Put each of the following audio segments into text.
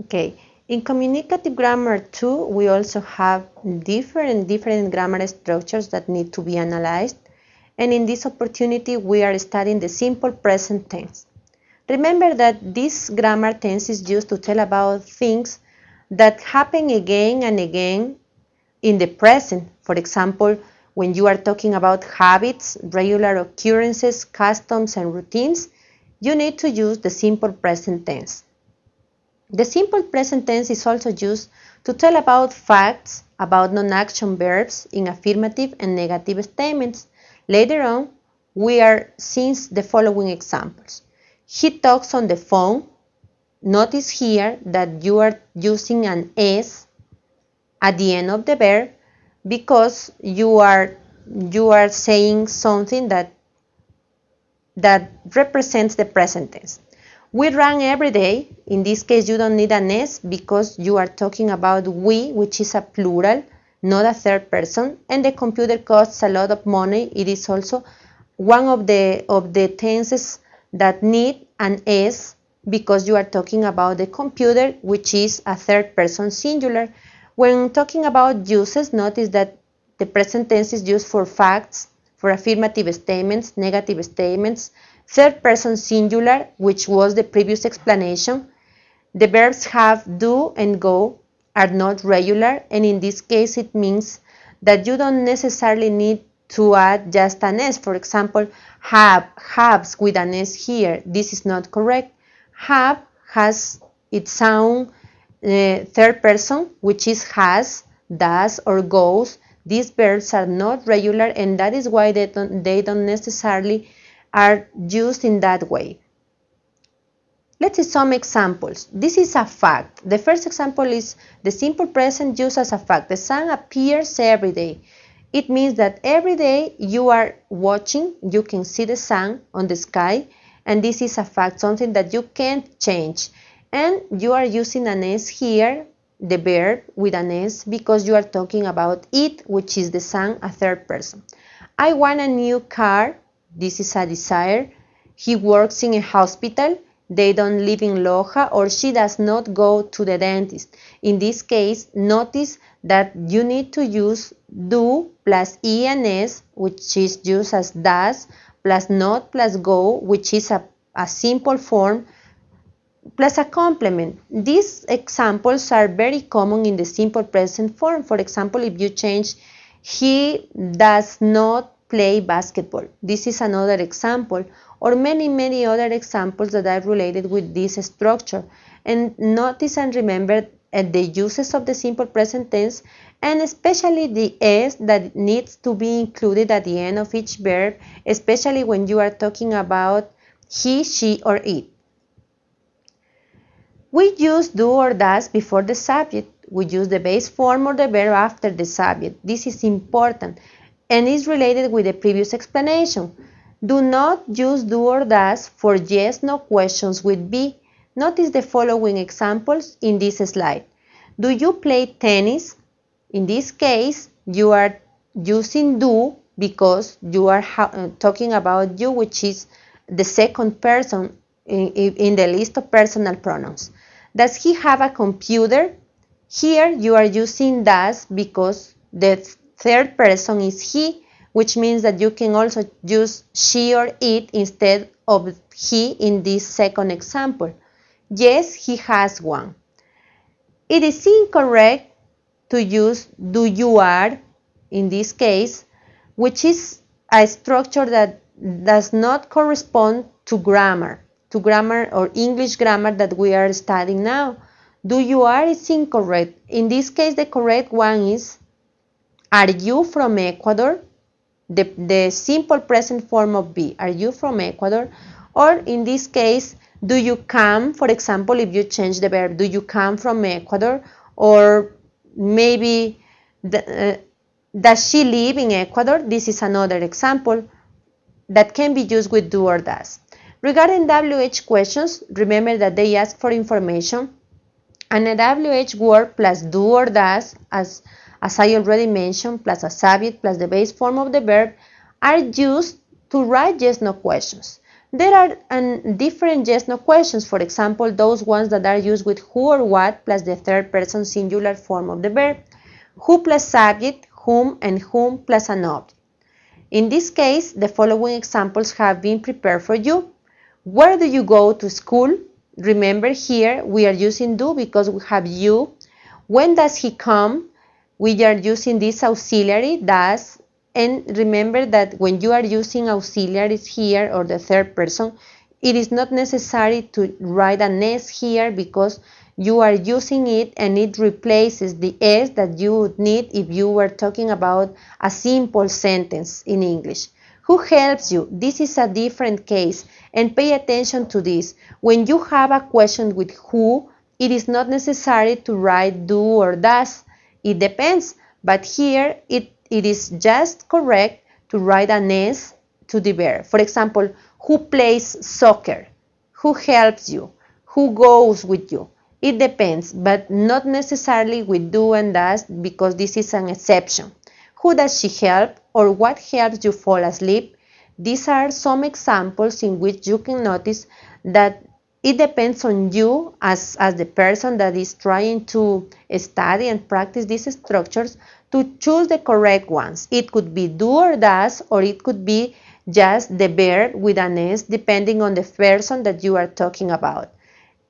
Okay, in communicative grammar too, we also have different, different grammar structures that need to be analyzed. And in this opportunity, we are studying the simple present tense. Remember that this grammar tense is used to tell about things that happen again and again in the present. For example, when you are talking about habits, regular occurrences, customs, and routines, you need to use the simple present tense. The simple present tense is also used to tell about facts about non-action verbs in affirmative and negative statements. Later on, we are seeing the following examples. He talks on the phone. Notice here that you are using an S at the end of the verb because you are you are saying something that that represents the present tense. We run every day. In this case, you don't need an S because you are talking about we, which is a plural, not a third person. And the computer costs a lot of money. It is also one of the, of the tenses that need an S because you are talking about the computer, which is a third person singular. When talking about uses, notice that the present tense is used for facts, for affirmative statements, negative statements, Third person singular, which was the previous explanation. The verbs have, do, and go are not regular, and in this case it means that you don't necessarily need to add just an S. For example, have, haves with an S here. This is not correct. Have has its own uh, third person, which is has, does, or goes. These verbs are not regular, and that is why they don't, they don't necessarily are used in that way. Let's see some examples. This is a fact. The first example is the simple present used as a fact. The sun appears every day. It means that every day you are watching, you can see the sun on the sky, and this is a fact, something that you can't change. And you are using an S here, the verb with an S, because you are talking about it, which is the sun, a third person. I want a new car this is a desire. He works in a hospital. They don't live in Loja or she does not go to the dentist. In this case, notice that you need to use do plus ENS, which is used as does, plus not plus go, which is a, a simple form, plus a complement. These examples are very common in the simple present form. For example, if you change he does not play basketball. This is another example or many, many other examples that are related with this structure. And notice and remember uh, the uses of the simple present tense and especially the s that needs to be included at the end of each verb, especially when you are talking about he, she, or it. We use do or does before the subject. We use the base form or the verb after the subject. This is important and is related with the previous explanation. Do not use do or does for yes no questions with be. Notice the following examples in this slide. Do you play tennis? In this case, you are using do because you are uh, talking about you, which is the second person in, in the list of personal pronouns. Does he have a computer? Here you are using does because the Third person is he, which means that you can also use she or it instead of he in this second example. Yes, he has one. It is incorrect to use do you are in this case, which is a structure that does not correspond to grammar, to grammar or English grammar that we are studying now. Do you are is incorrect. In this case, the correct one is are you from Ecuador? The, the simple present form of be. Are you from Ecuador? Or in this case, do you come, for example, if you change the verb, do you come from Ecuador? Or maybe, the, uh, does she live in Ecuador? This is another example that can be used with do or does. Regarding WH questions, remember that they ask for information and a WH word plus do or does as as I already mentioned, plus a subject plus the base form of the verb, are used to write yes no questions. There are um, different yes no questions, for example, those ones that are used with who or what plus the third person singular form of the verb, who plus subject, whom, and whom plus an object. In this case, the following examples have been prepared for you. Where do you go to school? Remember here we are using do because we have you. When does he come? We are using this auxiliary does and remember that when you are using auxiliaries here or the third person, it is not necessary to write an S here because you are using it and it replaces the S that you would need if you were talking about a simple sentence in English. Who helps you? This is a different case and pay attention to this. When you have a question with who, it is not necessary to write do or does. It depends, but here it, it is just correct to write an S to the verb. For example, who plays soccer? Who helps you? Who goes with you? It depends, but not necessarily with do and does because this is an exception. Who does she help or what helps you fall asleep? These are some examples in which you can notice that it depends on you as, as the person that is trying to study and practice these structures to choose the correct ones. It could be do or does or it could be just the verb with an S depending on the person that you are talking about.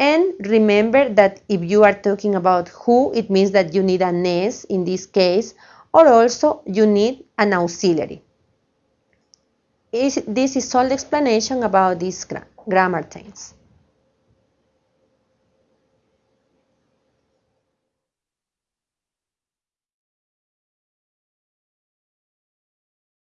And remember that if you are talking about who, it means that you need an S in this case, or also you need an auxiliary. This is all the explanation about these grammar things.